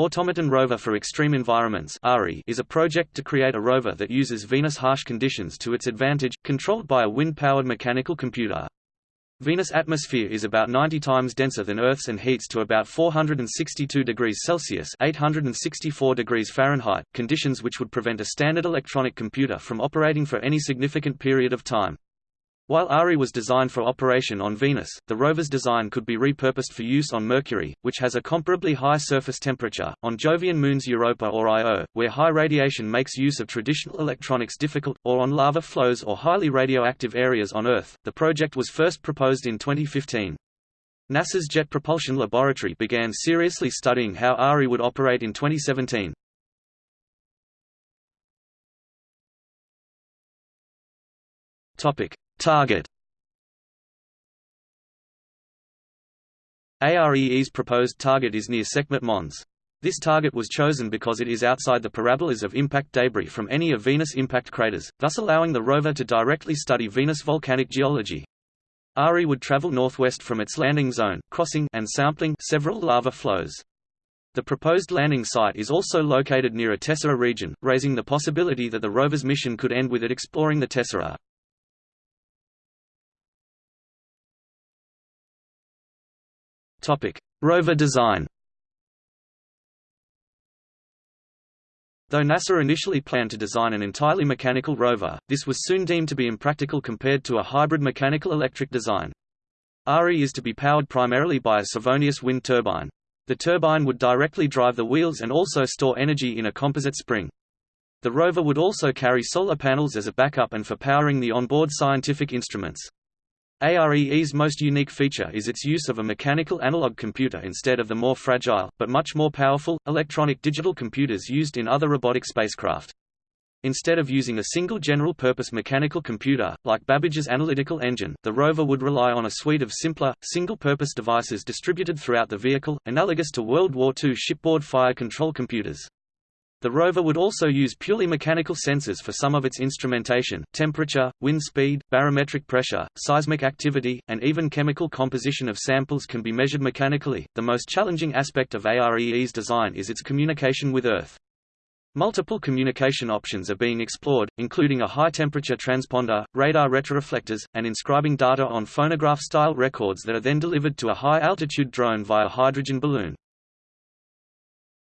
Automaton Rover for Extreme Environments is a project to create a rover that uses Venus' harsh conditions to its advantage, controlled by a wind-powered mechanical computer. Venus' atmosphere is about 90 times denser than Earth's and heats to about 462 degrees Celsius 864 degrees Fahrenheit, conditions which would prevent a standard electronic computer from operating for any significant period of time. While AREE was designed for operation on Venus, the rover's design could be repurposed for use on Mercury, which has a comparably high surface temperature, on Jovian moons Europa or Io, where high radiation makes use of traditional electronics difficult, or on lava flows or highly radioactive areas on Earth. The project was first proposed in 2015. NASA's Jet Propulsion Laboratory began seriously studying how AREE would operate in 2017. Topic: Target AREE's proposed target is near Sekhmet Mons. This target was chosen because it is outside the parabolas of impact debris from any of Venus' impact craters, thus allowing the rover to directly study Venus volcanic geology. AREE would travel northwest from its landing zone, crossing and sampling several lava flows. The proposed landing site is also located near a tessera region, raising the possibility that the rover's mission could end with it exploring the tessera. Topic: Rover design. Though NASA initially planned to design an entirely mechanical rover, this was soon deemed to be impractical compared to a hybrid mechanical-electric design. AREE is to be powered primarily by a Savonius wind turbine. The turbine would directly drive the wheels and also store energy in a composite spring. The rover would also carry solar panels as a backup and for powering the onboard scientific instruments. AREE's most unique feature is its use of a mechanical analog computer instead of the more fragile, but much more powerful, electronic digital computers used in other robotic spacecraft. Instead of using a single general-purpose mechanical computer, like Babbage's analytical engine, the rover would rely on a suite of simpler, single-purpose devices distributed throughout the vehicle, analogous to World War II shipboard fire control computers. The rover would also use purely mechanical sensors for some of its instrumentation, temperature, wind speed, barometric pressure, seismic activity, and even chemical composition of samples can be measured mechanically. The most challenging aspect of AREE's design is its communication with Earth. Multiple communication options are being explored, including a high-temperature transponder, radar retroreflectors, and inscribing data on phonograph-style records that are then delivered to a high-altitude drone via hydrogen balloon.